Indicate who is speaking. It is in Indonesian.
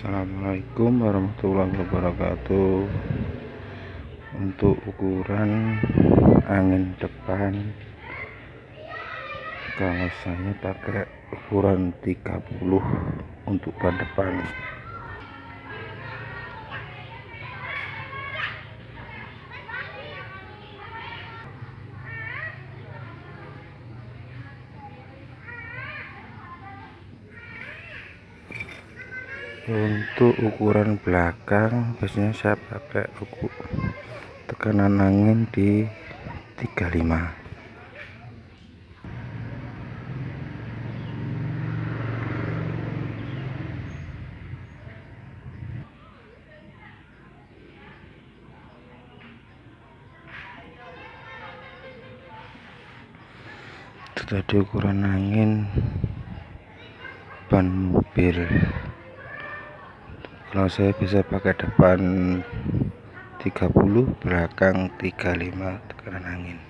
Speaker 1: Assalamualaikum warahmatullahi wabarakatuh. Untuk ukuran angin depan kalau saya pakai ukuran 30 untuk ban depan untuk ukuran belakang biasanya saya pakai ukur tekanan angin di 35 itu tadi ukuran angin ban mobil kalau saya bisa pakai depan 30 belakang 35 tekanan angin